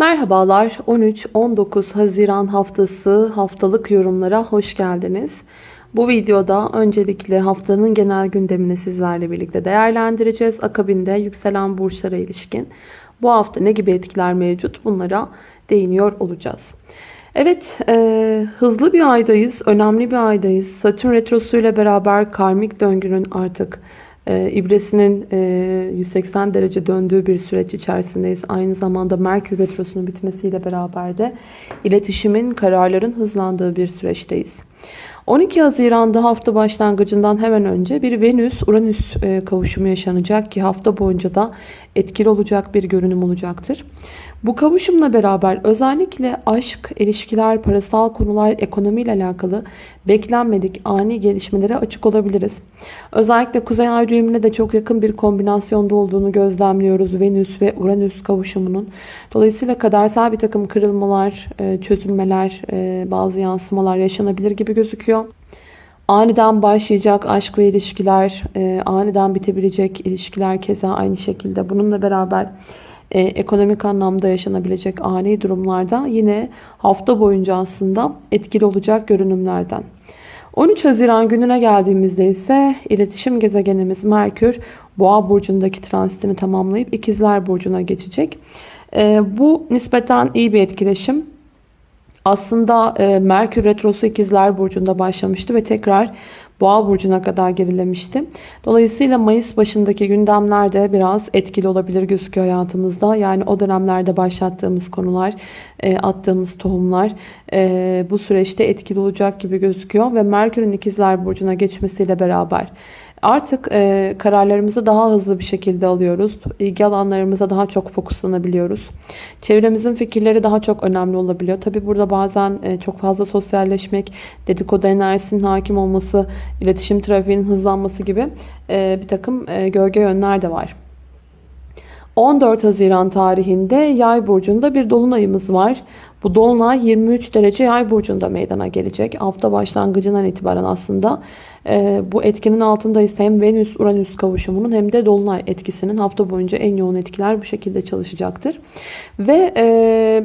Merhabalar 13-19 Haziran haftası haftalık yorumlara hoş geldiniz. Bu videoda öncelikle haftanın genel gündemini sizlerle birlikte değerlendireceğiz. Akabinde yükselen burçlara ilişkin bu hafta ne gibi etkiler mevcut bunlara değiniyor olacağız. Evet e, hızlı bir aydayız, önemli bir aydayız. Satürn Retrosu ile beraber karmik döngünün artık e, ibresinin e, 180 derece döndüğü bir süreç içerisindeyiz. Aynı zamanda Merkür Retrosu'nun bitmesiyle beraber de iletişimin, kararların hızlandığı bir süreçteyiz. 12 Haziran'da hafta başlangıcından hemen önce bir Venüs-Uranüs e, kavuşumu yaşanacak ki hafta boyunca da etkili olacak bir görünüm olacaktır. Bu kavuşumla beraber özellikle aşk, ilişkiler, parasal konular, ekonomiyle alakalı beklenmedik ani gelişmelere açık olabiliriz. Özellikle Kuzey Ay düğümüne de çok yakın bir kombinasyonda olduğunu gözlemliyoruz Venüs ve Uranüs kavuşumunun. Dolayısıyla kadersel bir takım kırılmalar, e, çözülmeler, e, bazı yansımalar yaşanabilir gibi gözüküyor. Aniden başlayacak aşk ve ilişkiler, e, aniden bitebilecek ilişkiler keza aynı şekilde. Bununla beraber e, ekonomik anlamda yaşanabilecek ani durumlarda yine hafta boyunca aslında etkili olacak görünümlerden. 13 Haziran gününe geldiğimizde ise iletişim gezegenimiz Merkür Boğa burcundaki transitini tamamlayıp İkizler burcuna geçecek. E, bu nispeten iyi bir etkileşim. Aslında e, Merkür Retrosu İkizler Burcu'nda başlamıştı ve tekrar Boğa burcuna kadar gerilemişti. Dolayısıyla Mayıs başındaki gündemlerde biraz etkili olabilir gözüküyor hayatımızda. Yani o dönemlerde başlattığımız konular, e, attığımız tohumlar e, bu süreçte etkili olacak gibi gözüküyor. Ve Merkür'ün ikizler burcuna geçmesiyle beraber Artık e, kararlarımızı daha hızlı bir şekilde alıyoruz. İlgi alanlarımıza daha çok fokuslanabiliyoruz. Çevremizin fikirleri daha çok önemli olabiliyor. Tabi burada bazen e, çok fazla sosyalleşmek, dedikodu enerjisinin hakim olması, iletişim trafiğinin hızlanması gibi e, bir takım e, gölge yönler de var. 14 Haziran tarihinde Yay burcunda bir dolunayımız var. Bu dolunay 23 derece Yay burcunda meydana gelecek. Hafta başlangıcından itibaren aslında e, bu etkinin altında ise hem Venüs-Uranüs kavuşumunun hem de dolunay etkisinin hafta boyunca en yoğun etkiler bu şekilde çalışacaktır. Ve e,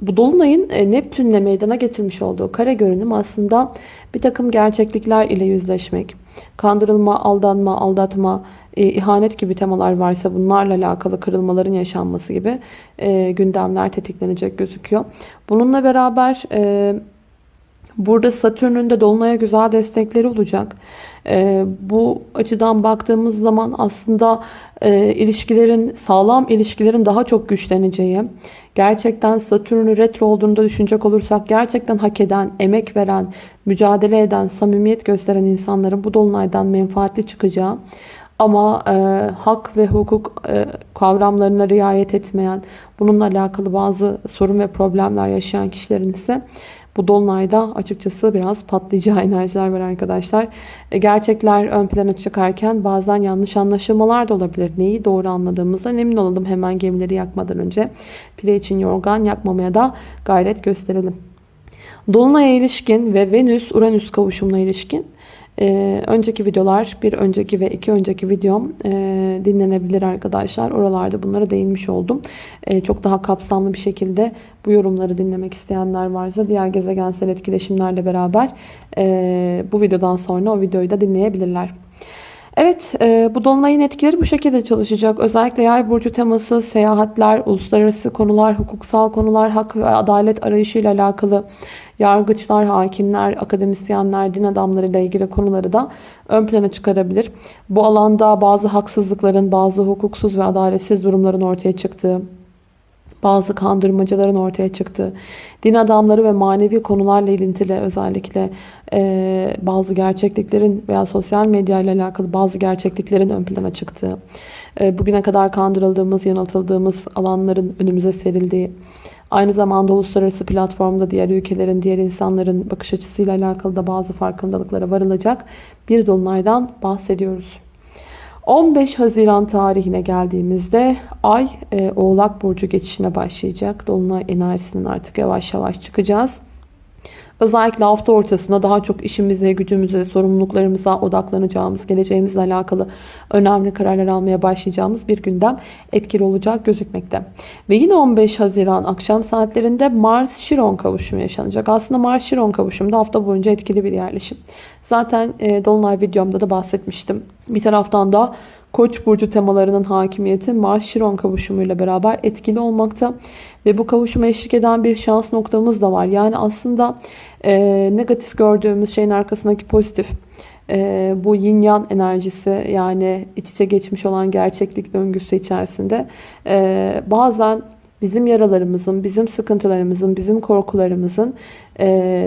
bu dolunayın e, Neptünle meydana getirmiş olduğu kare görünüm aslında bir takım gerçeklikler ile yüzleşmek, kandırılma, aldanma, aldatma, e, ihanet gibi temalar varsa bunlarla alakalı kırılmaların yaşanması gibi gündemler tetiklenecek gözüküyor. Bununla beraber burada Satürn'ün de Dolunay'a güzel destekleri olacak. E, bu açıdan baktığımız zaman aslında e, ilişkilerin, sağlam ilişkilerin daha çok güçleneceği, gerçekten Satürn'ün retro olduğunu da düşünecek olursak gerçekten hak eden, emek veren, mücadele eden, samimiyet gösteren insanların bu dolunaydan menfaatli çıkacağı ama e, hak ve hukuk e, kavramlarına riayet etmeyen, bununla alakalı bazı sorun ve problemler yaşayan kişilerin ise bu dolunayda açıkçası biraz patlayacağı enerjiler var arkadaşlar. E, gerçekler ön plana çıkarken bazen yanlış anlaşılmalar da olabilir. Neyi doğru anladığımızdan emin olalım hemen gemileri yakmadan önce. Pile için yorgan yakmamaya da gayret gösterelim. Dolunay'a ilişkin ve Venüs-Uranüs kavuşumuna ilişkin ee, önceki videolar, bir önceki ve iki önceki videom e, dinlenebilir arkadaşlar. Oralarda bunlara değinmiş oldum. E, çok daha kapsamlı bir şekilde bu yorumları dinlemek isteyenler varsa diğer gezegensel etkileşimlerle beraber e, bu videodan sonra o videoyu da dinleyebilirler. Evet e, bu dolunayın etkileri bu şekilde çalışacak. Özellikle yay burcu teması, seyahatler, uluslararası konular, hukuksal konular, hak ve adalet arayışıyla alakalı yargıçlar, hakimler, akademisyenler, din adamlarıyla ilgili konuları da ön plana çıkarabilir. Bu alanda bazı haksızlıkların, bazı hukuksuz ve adaletsiz durumların ortaya çıktığı, bazı kandırmacaların ortaya çıktığı, din adamları ve manevi konularla ilintili özellikle e, bazı gerçekliklerin veya sosyal medya ile alakalı bazı gerçekliklerin ön plana çıktığı, e, bugüne kadar kandırıldığımız, yanıltıldığımız alanların önümüze serildiği, Aynı zamanda uluslararası platformda diğer ülkelerin, diğer insanların bakış açısıyla alakalı da bazı farkındalıklara varılacak bir dolunaydan bahsediyoruz. 15 Haziran tarihine geldiğimizde Ay e, Oğlak Burcu geçişine başlayacak. Dolunay enerjisinin artık yavaş yavaş çıkacağız. Özellikle hafta ortasında daha çok işimize, gücümüze, sorumluluklarımıza odaklanacağımız, geleceğimizle alakalı önemli kararlar almaya başlayacağımız bir gündem etkili olacak gözükmekte. Ve yine 15 Haziran akşam saatlerinde Mars-Şiron kavuşumu yaşanacak. Aslında Mars-Şiron kavuşumu da hafta boyunca etkili bir yerleşim. Zaten e, Dolunay videomda da bahsetmiştim. Bir taraftan da Koç burcu temalarının hakimiyeti Mars-Şiron kavuşumuyla beraber etkili olmakta. Ve bu kavuşuma eşlik eden bir şans noktamız da var. Yani aslında e, negatif gördüğümüz şeyin arkasındaki pozitif. E, bu yin yang enerjisi yani iç içe geçmiş olan gerçeklik döngüsü içerisinde e, bazen bizim yaralarımızın, bizim sıkıntılarımızın, bizim korkularımızın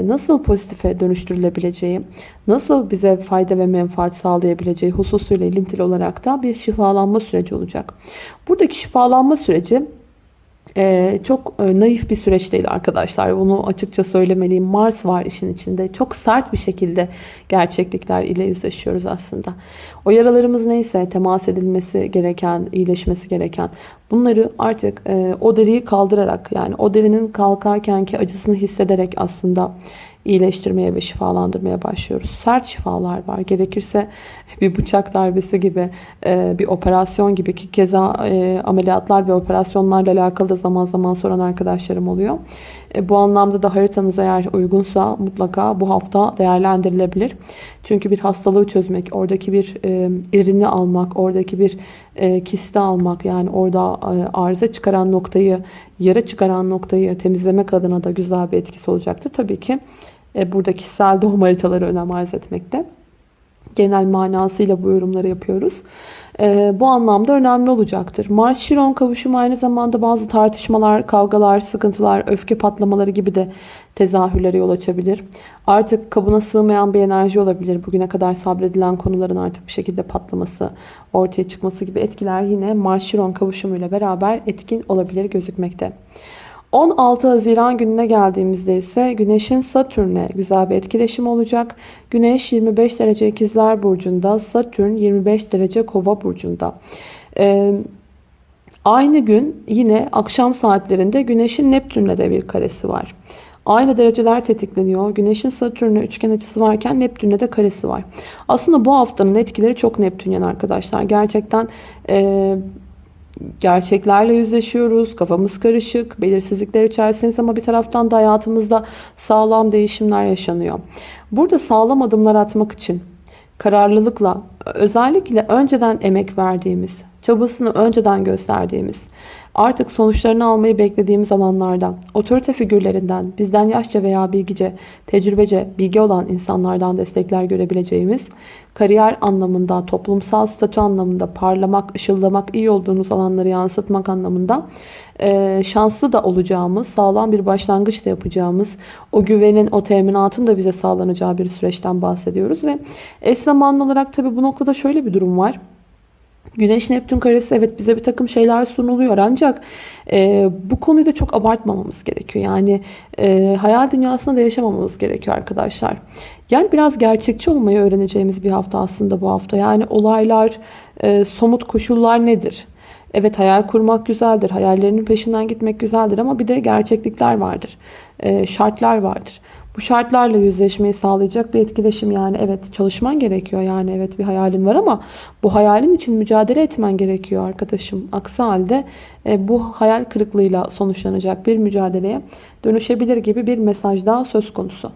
nasıl pozitife dönüştürülebileceği, nasıl bize fayda ve menfaat sağlayabileceği hususuyla ilintili olarak da bir şifalanma süreci olacak. Buradaki şifalanma süreci ee, çok e, naif bir süreç değil arkadaşlar. Bunu açıkça söylemeliyim. Mars var işin içinde. Çok sert bir şekilde gerçeklikler ile yüzleşiyoruz aslında. O yaralarımız neyse temas edilmesi gereken, iyileşmesi gereken bunları artık e, o deriyi kaldırarak yani o derinin kalkarkenki acısını hissederek aslında iyileştirmeye ve şifalandırmaya başlıyoruz. Sert şifalar var. Gerekirse bir bıçak darbesi gibi, e, bir operasyon gibi ki keza e, ameliyatlar ve operasyonlarla alakalı da zaman zaman soran arkadaşlarım oluyor. E, bu anlamda da haritanız eğer uygunsa mutlaka bu hafta değerlendirilebilir. Çünkü bir hastalığı çözmek, oradaki bir irini almak, oradaki bir kisti almak yani orada arıza çıkaran noktayı, yara çıkaran noktayı temizlemek adına da güzel bir etkisi olacaktır. Tabii ki e, burada kişisel doğum haritaları önem arz etmekte. Genel manasıyla bu yorumları yapıyoruz. E, bu anlamda önemli olacaktır. Mars-Şiron kavuşumu aynı zamanda bazı tartışmalar, kavgalar, sıkıntılar, öfke patlamaları gibi de tezahürlere yol açabilir. Artık kabına sığmayan bir enerji olabilir. Bugüne kadar sabredilen konuların artık bir şekilde patlaması, ortaya çıkması gibi etkiler yine Mars-Şiron kavuşumuyla beraber etkin olabilir gözükmekte. 16 Haziran gününe geldiğimizde ise Güneş'in Satürn'e güzel bir etkileşim olacak. Güneş 25 derece ikizler burcunda, Satürn 25 derece kova burcunda. Ee, aynı gün yine akşam saatlerinde Güneş'in Neptün'le de bir karesi var. Aynı dereceler tetikleniyor. Güneşin Satürn'e üçgen açısı varken Neptün'le de karesi var. Aslında bu haftanın etkileri çok Neptünyen arkadaşlar. Gerçekten e, gerçeklerle yüzleşiyoruz. Kafamız karışık, belirsizlikler içerisindeyiz ama bir taraftan da hayatımızda sağlam değişimler yaşanıyor. Burada sağlam adımlar atmak için kararlılıkla özellikle önceden emek verdiğimiz, çabasını önceden gösterdiğimiz, artık sonuçlarını almayı beklediğimiz alanlardan, otorite figürlerinden, bizden yaşça veya bilgice, tecrübece, bilgi olan insanlardan destekler görebileceğimiz, kariyer anlamında, toplumsal statü anlamında parlamak, ışıldamak, iyi olduğunuz alanları yansıtmak anlamında e, şanslı da olacağımız, sağlam bir başlangıç da yapacağımız, o güvenin, o teminatın da bize sağlanacağı bir süreçten bahsediyoruz. Ve eş zamanlı olarak tabii bu noktada şöyle bir durum var. Güneş Neptün karesi evet bize bir takım şeyler sunuluyor ancak e, bu konuyu da çok abartmamamız gerekiyor. Yani e, hayal dünyasında da yaşamamamız gerekiyor arkadaşlar. Yani biraz gerçekçi olmayı öğreneceğimiz bir hafta aslında bu hafta. Yani olaylar, e, somut koşullar nedir? Evet hayal kurmak güzeldir, hayallerinin peşinden gitmek güzeldir ama bir de gerçeklikler vardır, e, şartlar vardır. Bu şartlarla yüzleşmeyi sağlayacak bir etkileşim yani evet çalışman gerekiyor yani evet bir hayalin var ama bu hayalin için mücadele etmen gerekiyor arkadaşım. Aksi halde e, bu hayal kırıklığıyla sonuçlanacak bir mücadeleye dönüşebilir gibi bir mesaj daha söz konusu.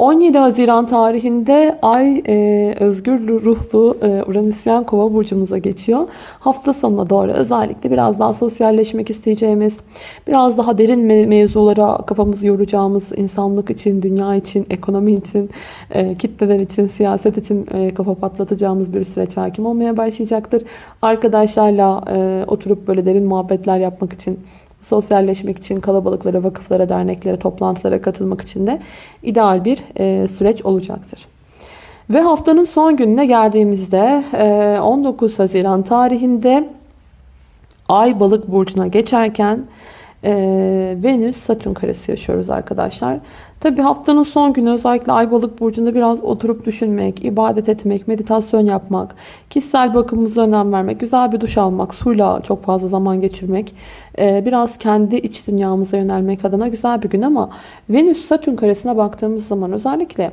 17 Haziran tarihinde Ay e, özgür ruhlu e, Uranüsyen Kova burcumuza geçiyor. Hafta sonuna doğru özellikle biraz daha sosyalleşmek isteyeceğimiz, biraz daha derin me mevzulara kafamızı yoracağımız, insanlık için, dünya için, ekonomi için, e, kitleler için, siyaset için e, kafa patlatacağımız bir süreç hakim olmaya başlayacaktır. Arkadaşlarla e, oturup böyle derin muhabbetler yapmak için sosyalleşmek için kalabalıklara, vakıflara, derneklere, toplantılara katılmak için de ideal bir e, süreç olacaktır. Ve haftanın son gününe geldiğimizde 19 e, Haziran tarihinde Ay balık burcuna geçerken e, Venüs Satürn karesi yaşıyoruz arkadaşlar. Tabi haftanın son günü özellikle Aybalık burcunda biraz oturup düşünmek, ibadet etmek, meditasyon yapmak, kişisel bakımımıza önem vermek, güzel bir duş almak, suyla çok fazla zaman geçirmek, e, biraz kendi iç dünyamıza yönelmek adına güzel bir gün ama Venüs Satürn karesine baktığımız zaman özellikle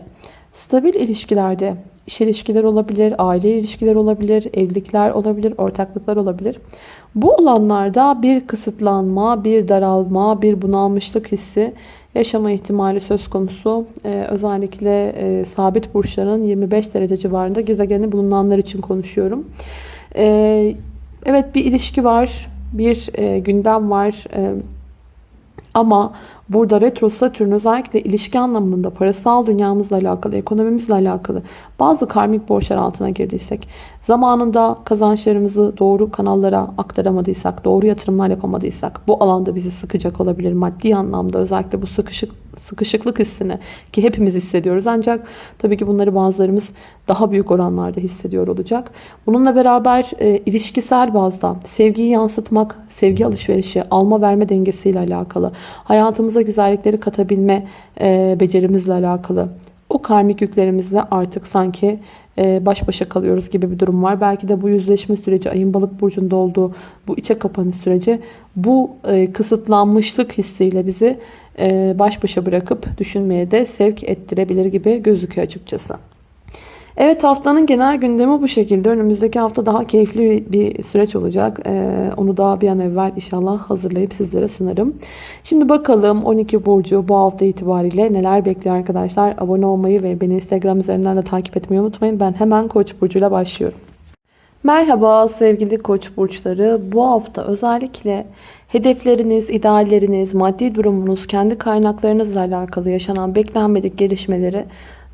stabil ilişkilerde iş ilişkileri olabilir, aile ilişkileri olabilir, evlilikler olabilir, ortaklıklar olabilir. Bu alanlarda bir kısıtlanma, bir daralma, bir bunalmışlık hissi yaşama ihtimali söz konusu. Ee, özellikle e, sabit burçların 25 derece civarında gezegeni bulunanlar için konuşuyorum. Ee, evet bir ilişki var, bir e, gündem var. E, ama burada retro satürn özellikle ilişki anlamında parasal dünyamızla alakalı, ekonomimizle alakalı bazı karmik borçlar altına girdiysek, zamanında kazançlarımızı doğru kanallara aktaramadıysak, doğru yatırımlar yapamadıysak bu alanda bizi sıkacak olabilir maddi anlamda. Özellikle bu sıkışık sıkışıklık hissini ki hepimiz hissediyoruz. Ancak tabii ki bunları bazılarımız daha büyük oranlarda hissediyor olacak. Bununla beraber e, ilişkisel bazda sevgiyi yansıtmak, sevgi alışverişi, alma verme dengesiyle alakalı, hayatımıza güzellikleri katabilme e, becerimizle alakalı, o karmik yüklerimizle artık sanki e, baş başa kalıyoruz gibi bir durum var. Belki de bu yüzleşme süreci, ayın balık burcunda olduğu bu içe kapanış süreci bu e, kısıtlanmışlık hissiyle bizi e, baş başa bırakıp düşünmeye de sevk ettirebilir gibi gözüküyor açıkçası. Evet haftanın genel gündemi bu şekilde. Önümüzdeki hafta daha keyifli bir süreç olacak. Ee, onu daha bir an evvel inşallah hazırlayıp sizlere sunarım. Şimdi bakalım 12 Burcu bu hafta itibariyle neler bekliyor arkadaşlar. Abone olmayı ve beni Instagram üzerinden de takip etmeyi unutmayın. Ben hemen Koç burcuyla başlıyorum. Merhaba sevgili Koç burçları. Bu hafta özellikle hedefleriniz, idealleriniz, maddi durumunuz, kendi kaynaklarınızla alakalı yaşanan beklenmedik gelişmeleri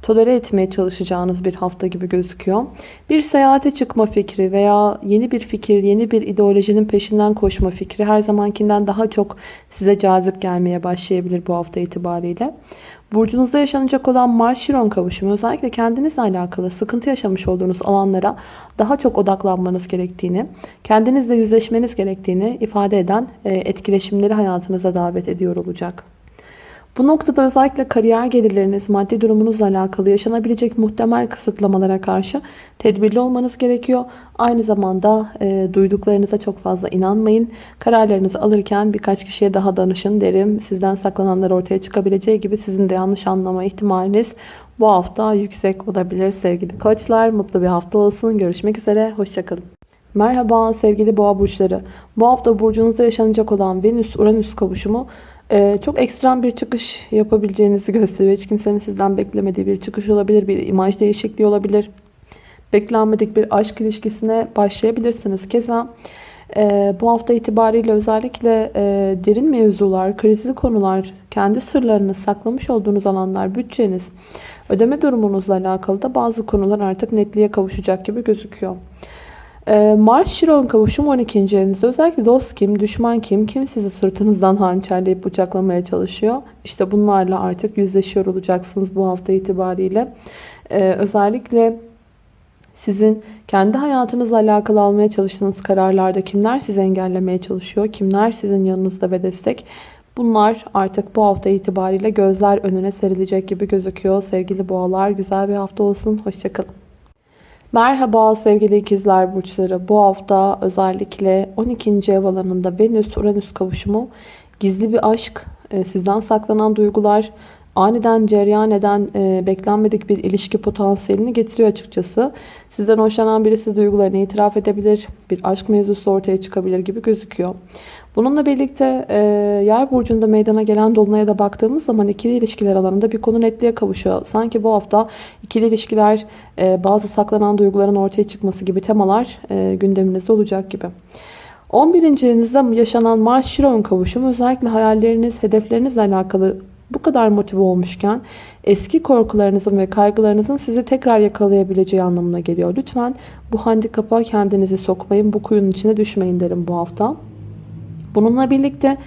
tolere etmeye çalışacağınız bir hafta gibi gözüküyor. Bir seyahate çıkma fikri veya yeni bir fikir, yeni bir ideolojinin peşinden koşma fikri her zamankinden daha çok size cazip gelmeye başlayabilir bu hafta itibariyle. Burcunuzda yaşanacak olan Mars-Şiron kavuşumu özellikle kendinizle alakalı sıkıntı yaşamış olduğunuz alanlara daha çok odaklanmanız gerektiğini, kendinizle yüzleşmeniz gerektiğini ifade eden e, etkileşimleri hayatınıza davet ediyor olacak. Bu noktada özellikle kariyer gelirleriniz, maddi durumunuzla alakalı yaşanabilecek muhtemel kısıtlamalara karşı tedbirli olmanız gerekiyor. Aynı zamanda e, duyduklarınıza çok fazla inanmayın. Kararlarınızı alırken birkaç kişiye daha danışın derim. Sizden saklananlar ortaya çıkabileceği gibi sizin de yanlış anlama ihtimaliniz bu hafta yüksek olabilir sevgili koçlar. Mutlu bir hafta olsun. Görüşmek üzere. Hoşçakalın. Merhaba sevgili boğa burçları. Bu hafta burcunuzda yaşanacak olan Venüs-Uranüs kavuşumu ee, çok ekstrem bir çıkış yapabileceğinizi gösteriyor. Hiç kimsenin sizden beklemediği bir çıkış olabilir. Bir imaj değişikliği olabilir. Beklenmedik bir aşk ilişkisine başlayabilirsiniz. Keza e, bu hafta itibariyle özellikle e, derin mevzular, krizli konular, kendi sırlarını saklamış olduğunuz alanlar, bütçeniz, ödeme durumunuzla alakalı da bazı konular artık netliğe kavuşacak gibi gözüküyor. Ee, Mars Şiron kavuşum 12. evinizde özellikle dost kim, düşman kim, kim sizi sırtınızdan hançerleyip bıçaklamaya çalışıyor. İşte bunlarla artık yüzleşiyor olacaksınız bu hafta itibariyle. Ee, özellikle sizin kendi hayatınızla alakalı almaya çalıştığınız kararlarda kimler sizi engellemeye çalışıyor, kimler sizin yanınızda ve destek. Bunlar artık bu hafta itibariyle gözler önüne serilecek gibi gözüküyor. Sevgili boğalar güzel bir hafta olsun. Hoşçakalın. Merhaba sevgili ikizler burçları. Bu hafta özellikle 12. ev alanında Venüs-Uranüs kavuşumu gizli bir aşk, e, sizden saklanan duygular, aniden cereyan eden e, beklenmedik bir ilişki potansiyelini getiriyor açıkçası. Sizden hoşlanan birisi duygularını itiraf edebilir, bir aşk mevzusu ortaya çıkabilir gibi gözüküyor. Bununla birlikte e, yay burcunda meydana gelen dolunaya da baktığımız zaman ikili ilişkiler alanında bir konu netliğe kavuşuyor. Sanki bu hafta ikili ilişkiler e, bazı saklanan duyguların ortaya çıkması gibi temalar e, gündeminizde olacak gibi. 11. evinizde yaşanan Mars-Şiron kavuşumu özellikle hayalleriniz, hedeflerinizle alakalı bu kadar motive olmuşken eski korkularınızın ve kaygılarınızın sizi tekrar yakalayabileceği anlamına geliyor. Lütfen bu handikapa kendinizi sokmayın, bu kuyunun içine düşmeyin derim bu hafta. Bununla birlikte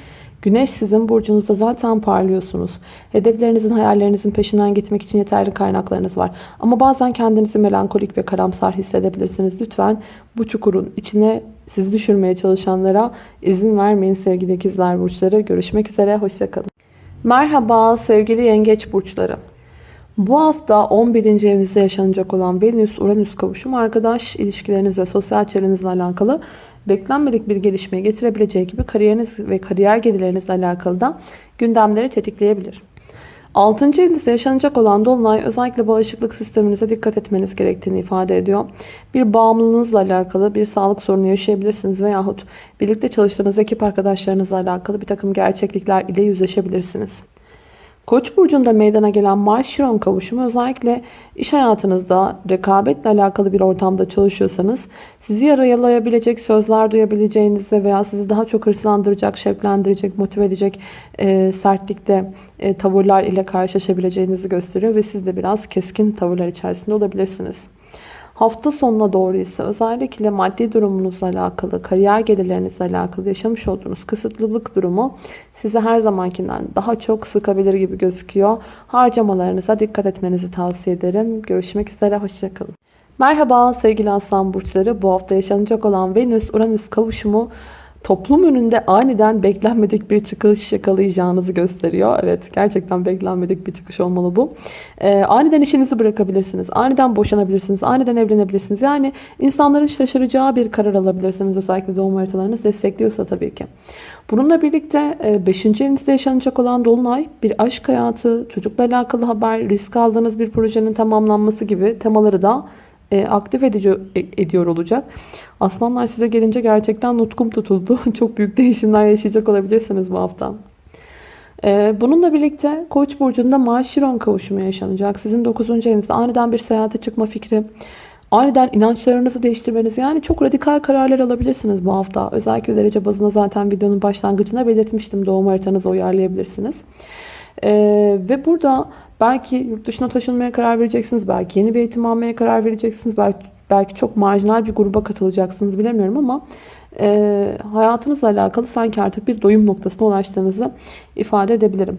Güneş sizin burcunuzda zaten parlıyorsunuz. Hedeflerinizin, hayallerinizin peşinden gitmek için yeterli kaynaklarınız var. Ama bazen kendinizi melankolik ve karamsar hissedebilirsiniz. Lütfen bu çukurun içine sizi düşürmeye çalışanlara izin vermeyin sevgili ikizler burçları. Görüşmek üzere, hoşçakalın. Merhaba sevgili yengeç burçları. Bu hafta 11. evinizde yaşanacak olan Venüs-Uranüs kavuşumu arkadaş ilişkileriniz ve sosyal çevrenizle alakalı beklenmedik bir gelişmeye getirebileceği gibi kariyeriniz ve kariyer gelirlerinizle alakalı da gündemleri tetikleyebilir. 6. evinizde yaşanacak olan dolunay özellikle bağışıklık sisteminize dikkat etmeniz gerektiğini ifade ediyor. Bir bağımlılığınızla alakalı bir sağlık sorunu yaşayabilirsiniz veyahut birlikte çalıştığınız ekip arkadaşlarınızla alakalı bir takım gerçeklikler ile yüzleşebilirsiniz. Koç burcunda meydana gelen Mars-Şiron kavuşumu özellikle iş hayatınızda rekabetle alakalı bir ortamda çalışıyorsanız sizi yaralayabilecek sözler duyabileceğinizi veya sizi daha çok hırslandıracak, şevklendirecek, motive edecek e, sertlikte e, tavırlar ile karşılaşabileceğinizi gösteriyor ve siz de biraz keskin tavırlar içerisinde olabilirsiniz. Hafta sonuna doğru ise özellikle maddi durumunuzla alakalı, kariyer gelirlerinizle alakalı yaşamış olduğunuz kısıtlılık durumu sizi her zamankinden daha çok sıkabilir gibi gözüküyor. Harcamalarınıza dikkat etmenizi tavsiye ederim. Görüşmek üzere, hoşçakalın. Merhaba sevgili aslan burçları. Bu hafta yaşanacak olan Venüs-Uranüs kavuşumu toplum önünde aniden beklenmedik bir çıkış yakalayacağınızı gösteriyor. Evet gerçekten beklenmedik bir çıkış olmalı bu. Ee, aniden işinizi bırakabilirsiniz. Aniden boşanabilirsiniz. Aniden evlenebilirsiniz. Yani insanların şaşıracağı bir karar alabilirsiniz. Özellikle doğum haritalarınız destekliyorsa tabii ki. Bununla birlikte 5. E, evinizde yaşanacak olan Dolunay bir aşk hayatı, çocukla alakalı haber, risk aldığınız bir projenin tamamlanması gibi temaları da e, aktif edici, e, ediyor olacak. Aslanlar size gelince gerçekten nutkum tutuldu. Çok büyük değişimler yaşayacak olabilirsiniz bu hafta. E, bununla birlikte Koç burcunda Mars-Şiron kavuşumu yaşanacak. Sizin 9. evinizde aniden bir seyahate çıkma fikri, aniden inançlarınızı değiştirmeniz yani çok radikal kararlar alabilirsiniz bu hafta. Özellikle derece bazında zaten videonun başlangıcına belirtmiştim. Doğum haritanızı uyarlayabilirsiniz. Ee, ve burada belki yurt dışına taşınmaya karar vereceksiniz. Belki yeni bir eğitim almaya karar vereceksiniz. Belki, belki çok marjinal bir gruba katılacaksınız bilemiyorum ama e, hayatınızla alakalı sanki artık bir doyum noktasına ulaştığınızı ifade edebilirim.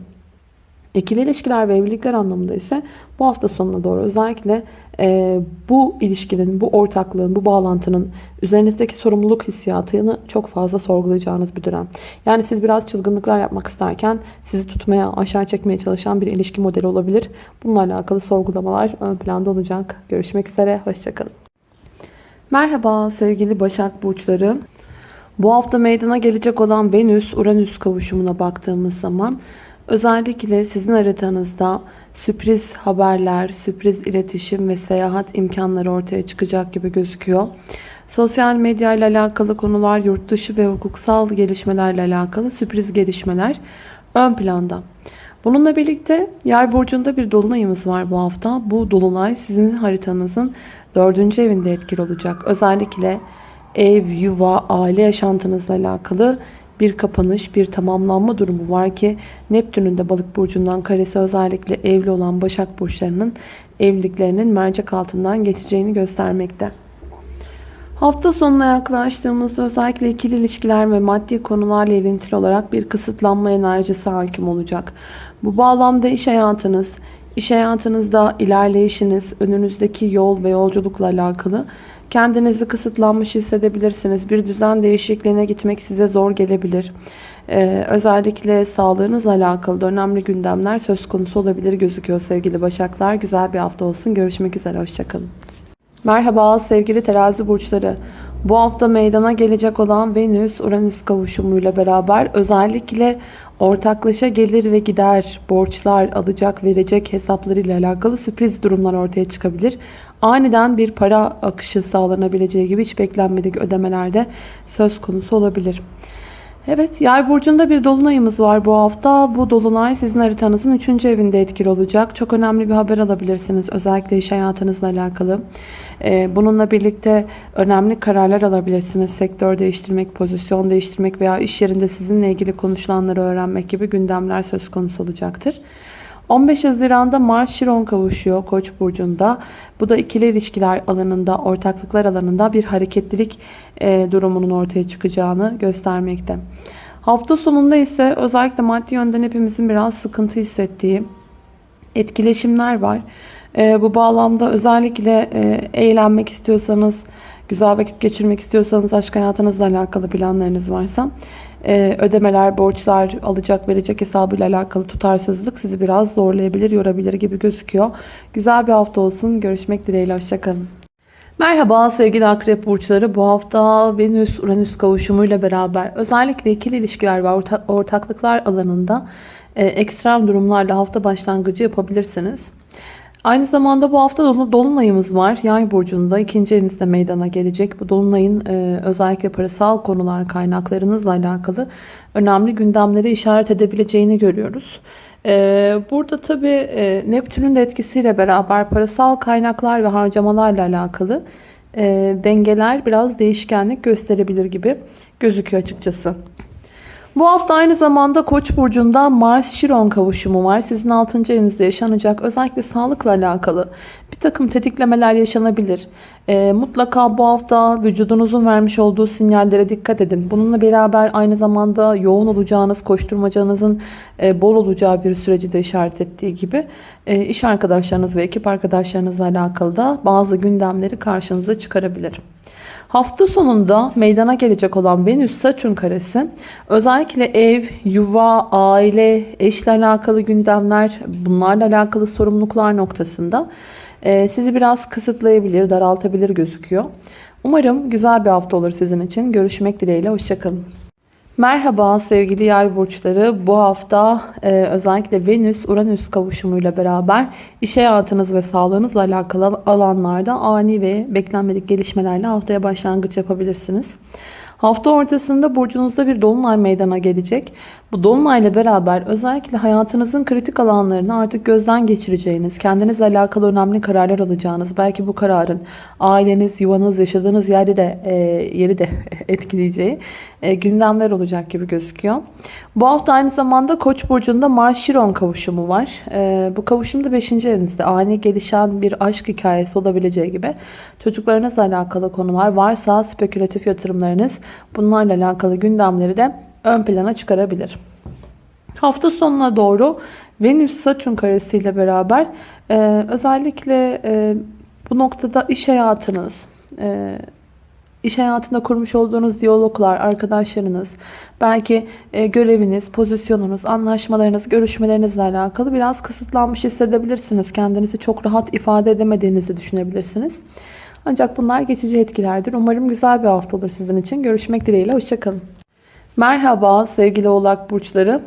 İkili ilişkiler ve evlilikler anlamında ise bu hafta sonuna doğru özellikle e, bu ilişkinin, bu ortaklığın, bu bağlantının üzerinizdeki sorumluluk hissiyatını çok fazla sorgulayacağınız bir dönem. Yani siz biraz çılgınlıklar yapmak isterken sizi tutmaya, aşağı çekmeye çalışan bir ilişki modeli olabilir. Bununla alakalı sorgulamalar ön planda olacak. Görüşmek üzere, hoşçakalın. Merhaba sevgili Başak Burçları. Bu hafta meydana gelecek olan Venüs-Uranüs kavuşumuna baktığımız zaman Özellikle sizin haritanızda sürpriz haberler, sürpriz iletişim ve seyahat imkanları ortaya çıkacak gibi gözüküyor. Sosyal medya ile alakalı konular, yurt dışı ve hukuksal gelişmelerle alakalı sürpriz gelişmeler ön planda. Bununla birlikte yay burcunda bir dolunayımız var bu hafta. Bu dolunay sizin haritanızın dördüncü evinde etkili olacak. Özellikle ev, yuva, aile yaşantınızla alakalı bir kapanış, bir tamamlanma durumu var ki Neptün'ün de balık burcundan karesi özellikle evli olan Başak burçlarının evliliklerinin mercek altından geçeceğini göstermekte. Hafta sonuna yaklaştığımızda özellikle ikili ilişkiler ve maddi konularla ilintili olarak bir kısıtlanma enerjisi hakim olacak. Bu bağlamda iş hayatınız, iş hayatınızda ilerleyişiniz, önünüzdeki yol ve yolculukla alakalı Kendinizi kısıtlanmış hissedebilirsiniz. Bir düzen değişikliğine gitmek size zor gelebilir. Ee, özellikle sağlığınızla alakalı önemli gündemler söz konusu olabilir gözüküyor sevgili Başaklar. Güzel bir hafta olsun. Görüşmek üzere. Hoşçakalın. Merhaba sevgili terazi burçları. Bu hafta meydana gelecek olan Venüs-Uranüs kavuşumuyla beraber özellikle ortaklaşa gelir ve gider, borçlar, alacak, verecek hesaplarıyla alakalı sürpriz durumlar ortaya çıkabilir. Aniden bir para akışı sağlanabileceği gibi hiç beklenmedik ödemelerde söz konusu olabilir. Evet yay burcunda bir dolunayımız var bu hafta. Bu dolunay sizin haritanızın 3. evinde etkili olacak. Çok önemli bir haber alabilirsiniz. Özellikle iş hayatınızla alakalı. Ee, bununla birlikte önemli kararlar alabilirsiniz. Sektör değiştirmek, pozisyon değiştirmek veya iş yerinde sizinle ilgili konuşulanları öğrenmek gibi gündemler söz konusu olacaktır. 15 Haziran'da Mars Şiron kavuşuyor Koç burcunda. Bu da ikili ilişkiler alanında, ortaklıklar alanında bir hareketlilik e, durumunun ortaya çıkacağını göstermekte. Hafta sonunda ise özellikle maddi yönden hepimizin biraz sıkıntı hissettiği etkileşimler var. E, bu bağlamda özellikle e, eğlenmek istiyorsanız, Güzel vakit geçirmek istiyorsanız aşk hayatınızla alakalı planlarınız varsa e, ödemeler, borçlar, alacak verecek hesabıyla alakalı tutarsızlık sizi biraz zorlayabilir, yorabilir gibi gözüküyor. Güzel bir hafta olsun. Görüşmek dileğiyle. Hoşçakalın. Merhaba sevgili akrep burçları. Bu hafta Venüs-Uranüs kavuşumuyla beraber özellikle ikili ilişkiler ve orta, ortaklıklar alanında e, ekstrem durumlarla hafta başlangıcı yapabilirsiniz. Aynı zamanda bu hafta dolunayımız var. Yay burcunda ikinci evinizde meydana gelecek. Bu dolunayın e, özellikle parasal konular kaynaklarınızla alakalı önemli gündemleri işaret edebileceğini görüyoruz. E, burada tabi e, Neptün'ün de etkisiyle beraber parasal kaynaklar ve harcamalarla alakalı dengeler biraz değişkenlik gösterebilir gibi gözüküyor açıkçası. Bu hafta aynı zamanda Koç burcunda Mars-Şiron kavuşumu var. Sizin 6. evinizde yaşanacak özellikle sağlıkla alakalı bir takım tetiklemeler yaşanabilir. E, mutlaka bu hafta vücudunuzun vermiş olduğu sinyallere dikkat edin. Bununla beraber aynı zamanda yoğun olacağınız, koşturmacanızın e, bol olacağı bir süreci de işaret ettiği gibi e, iş arkadaşlarınız ve ekip arkadaşlarınızla alakalı da bazı gündemleri karşınıza çıkarabilir. Hafta sonunda meydana gelecek olan Venüs-Satürn karesi özellikle ev, yuva, aile, eşle alakalı gündemler, bunlarla alakalı sorumluluklar noktasında e, sizi biraz kısıtlayabilir, daraltabilir gözüküyor. Umarım güzel bir hafta olur sizin için. Görüşmek dileğiyle, hoşçakalın. Merhaba sevgili yay burçları. Bu hafta e, özellikle Venüs-Uranüs kavuşumuyla beraber iş hayatınız ve sağlığınızla alakalı alanlarda ani ve beklenmedik gelişmelerle haftaya başlangıç yapabilirsiniz. Hafta ortasında burcunuzda bir dolunay meydana gelecek. Bu dolunayla beraber özellikle hayatınızın kritik alanlarını artık gözden geçireceğiniz, kendinizle alakalı önemli kararlar alacağınız, belki bu kararın aileniz, yuvanız, yaşadığınız yerde de e, yeri de etkileyeceği e, gündemler olacak gibi gözüküyor. Bu hafta aynı zamanda Koç burcunda Mars-Şiron kavuşumu var. E, bu kavuşum da 5. evinizde ani gelişen bir aşk hikayesi olabileceği gibi çocuklarınızla alakalı konular varsa spekülatif yatırımlarınız bunlarla alakalı gündemleri de ön plana çıkarabilir. Hafta sonuna doğru Venüs-Satürn karesiyle beraber e, özellikle e, bu noktada iş hayatınız, e, iş hayatında kurmuş olduğunuz diyaloglar, arkadaşlarınız, belki e, göreviniz, pozisyonunuz, anlaşmalarınız, görüşmelerinizle alakalı biraz kısıtlanmış hissedebilirsiniz. Kendinizi çok rahat ifade edemediğinizi düşünebilirsiniz. Ancak bunlar geçici etkilerdir. Umarım güzel bir hafta olur sizin için. Görüşmek dileğiyle. Hoşçakalın. Merhaba sevgili oğlak burçları.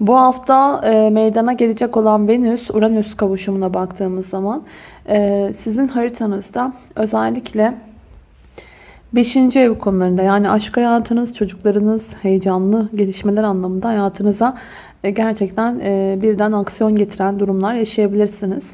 Bu hafta e, meydana gelecek olan Venüs-Uranüs kavuşumuna baktığımız zaman e, sizin haritanızda özellikle 5. ev konularında yani aşk hayatınız, çocuklarınız, heyecanlı gelişmeler anlamında hayatınıza e, gerçekten e, birden aksiyon getiren durumlar yaşayabilirsiniz.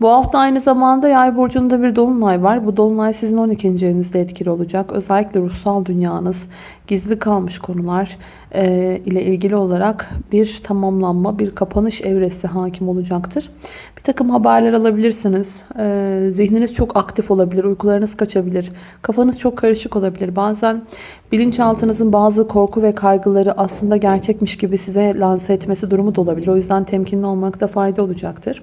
Bu hafta aynı zamanda yay burcunda bir dolunay var. Bu dolunay sizin 12. evinizde etkili olacak. Özellikle ruhsal dünyanız, gizli kalmış konular e, ile ilgili olarak bir tamamlanma, bir kapanış evresi hakim olacaktır. Bir takım haberler alabilirsiniz. E, zihniniz çok aktif olabilir, uykularınız kaçabilir, kafanız çok karışık olabilir. Bazen bilinçaltınızın bazı korku ve kaygıları aslında gerçekmiş gibi size lanse etmesi durumu da olabilir. O yüzden temkinli olmakta fayda olacaktır.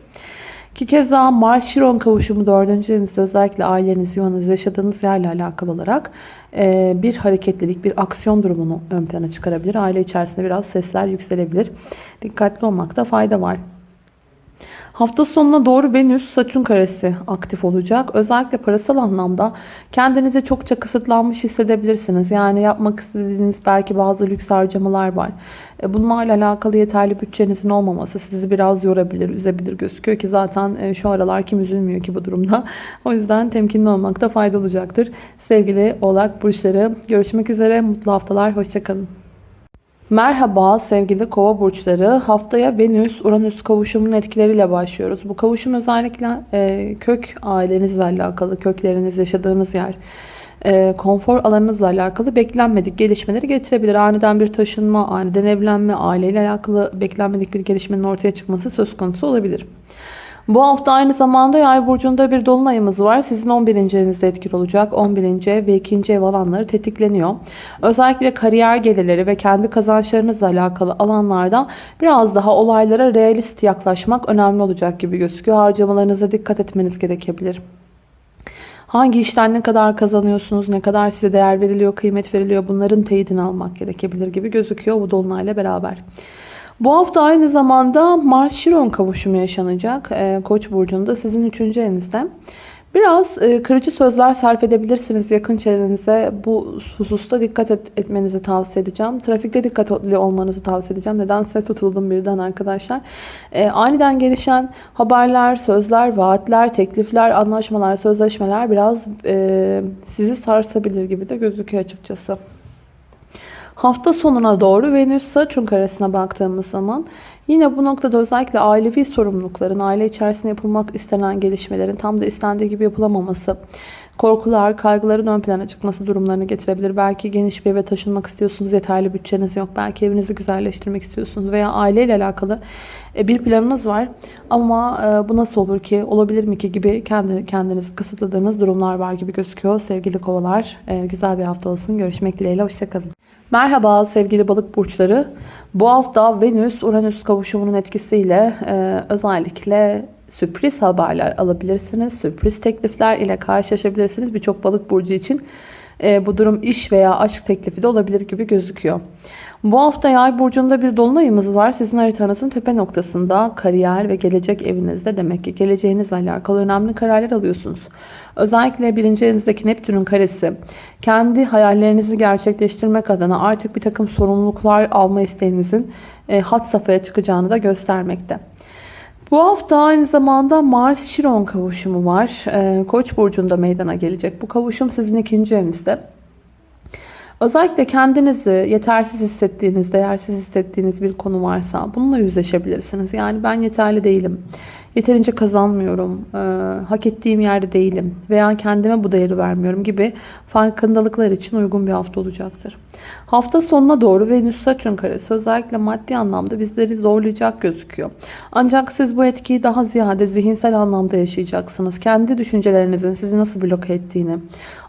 İki kez daha Mars-Şiron kavuşumu dördüncü evinizde özellikle aileniz, yuvanız, yaşadığınız yerle alakalı olarak e, bir hareketlilik, bir aksiyon durumunu ön plana çıkarabilir. Aile içerisinde biraz sesler yükselebilir. Dikkatli olmakta fayda var. Hafta sonuna doğru Venüs Satürn karesi aktif olacak. Özellikle parasal anlamda kendinizi çokça kısıtlanmış hissedebilirsiniz. Yani yapmak istediğiniz belki bazı lüks harcamalar var. E, bunlarla alakalı yeterli bütçenizin olmaması sizi biraz yorabilir, üzebilir gözüküyor ki zaten e, şu aralar kim üzülmüyor ki bu durumda. O yüzden temkinli olmakta fayda olacaktır. Sevgili oğlak burçları görüşmek üzere. Mutlu haftalar. Hoşçakalın. Merhaba sevgili kova burçları. Haftaya Venüs-Uranüs kavuşumunun etkileriyle başlıyoruz. Bu kavuşum özellikle e, kök ailenizle alakalı, kökleriniz, yaşadığınız yer, e, konfor alanınızla alakalı beklenmedik gelişmeleri getirebilir. Aniden bir taşınma, aniden evlenme, aileyle alakalı beklenmedik bir gelişmenin ortaya çıkması söz konusu olabilir. Bu hafta aynı zamanda yay burcunda bir dolunayımız var. Sizin 11. evinizde etkili olacak. 11. ev ve 2. ev alanları tetikleniyor. Özellikle kariyer gelirleri ve kendi kazançlarınızla alakalı alanlarda biraz daha olaylara realist yaklaşmak önemli olacak gibi gözüküyor. Harcamalarınıza dikkat etmeniz gerekebilir. Hangi işten ne kadar kazanıyorsunuz, ne kadar size değer veriliyor, kıymet veriliyor bunların teyidini almak gerekebilir gibi gözüküyor bu dolunayla beraber. Bu hafta aynı zamanda Mars-Şiron kavuşumu yaşanacak. Ee, Koç burcunda sizin 3. evinizde. Biraz e, kırıcı sözler sarf edebilirsiniz yakın çevrenize. Bu hususta dikkat et, etmenizi tavsiye edeceğim. Trafikte dikkatli olmanızı tavsiye edeceğim. Nedense tutuldum birden arkadaşlar. E, aniden gelişen haberler, sözler, vaatler, teklifler, anlaşmalar, sözleşmeler biraz e, sizi sarsabilir gibi de gözüküyor açıkçası. Hafta sonuna doğru Venüs Satürn karesine baktığımız zaman yine bu noktada özellikle ailevi sorumlulukların, aile içerisinde yapılmak istenen gelişmelerin tam da istendiği gibi yapılamaması, korkular, kaygıların ön plana çıkması durumlarını getirebilir. Belki geniş bir eve taşınmak istiyorsunuz, yeterli bütçeniz yok. Belki evinizi güzelleştirmek istiyorsunuz veya aileyle alakalı e, bir planınız var. Ama e, bu nasıl olur ki, olabilir mi ki gibi kendi kendinizi kısıtladığınız durumlar var gibi gözüküyor. Sevgili kovalar, e, güzel bir hafta olsun. Görüşmek dileğiyle, hoşçakalın. Merhaba sevgili balık burçları. Bu hafta Venüs-Uranüs kavuşumunun etkisiyle özellikle sürpriz haberler alabilirsiniz. Sürpriz teklifler ile karşılaşabilirsiniz. Birçok balık burcu için e, bu durum iş veya aşk teklifi de olabilir gibi gözüküyor. Bu hafta yay burcunda bir dolunayımız var. Sizin haritanızın tepe noktasında kariyer ve gelecek evinizde demek ki geleceğinizle alakalı önemli kararlar alıyorsunuz. Özellikle birinci evinizdeki Neptün'ün karesi kendi hayallerinizi gerçekleştirmek adına artık bir takım sorumluluklar alma isteğinizin e, hat safhaya çıkacağını da göstermekte. Bu hafta aynı zamanda Mars-Şiron kavuşumu var. E, Koç burcunda meydana gelecek. Bu kavuşum sizin ikinci evinizde. Özellikle kendinizi yetersiz hissettiğiniz, değersiz hissettiğiniz bir konu varsa bununla yüzleşebilirsiniz. Yani ben yeterli değilim, yeterince kazanmıyorum, e, hak ettiğim yerde değilim veya kendime bu değeri vermiyorum gibi farkındalıklar için uygun bir hafta olacaktır. Hafta sonuna doğru Venüs Satürn karesi özellikle maddi anlamda bizleri zorlayacak gözüküyor. Ancak siz bu etkiyi daha ziyade zihinsel anlamda yaşayacaksınız. Kendi düşüncelerinizin sizi nasıl bloke ettiğini,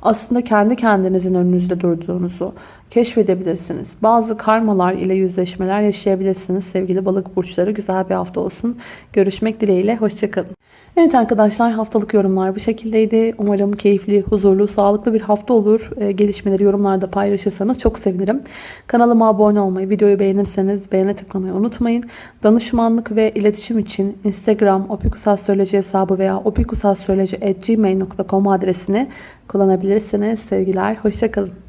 aslında kendi kendinizin önünüzde durduğunuzu keşfedebilirsiniz. Bazı karmalar ile yüzleşmeler yaşayabilirsiniz. Sevgili balık burçları güzel bir hafta olsun. Görüşmek dileğiyle. Hoşçakalın. Evet arkadaşlar haftalık yorumlar bu şekildeydi. Umarım keyifli, huzurlu, sağlıklı bir hafta olur. Ee, gelişmeleri yorumlarda paylaşırsanız çok sevinirim. Kanalıma abone olmayı, videoyu beğenirseniz beğene tıklamayı unutmayın. Danışmanlık ve iletişim için Instagram opikusastroloji hesabı veya opikusastroloji.gmail.com adresini kullanabilirsiniz. Sevgiler, hoşçakalın.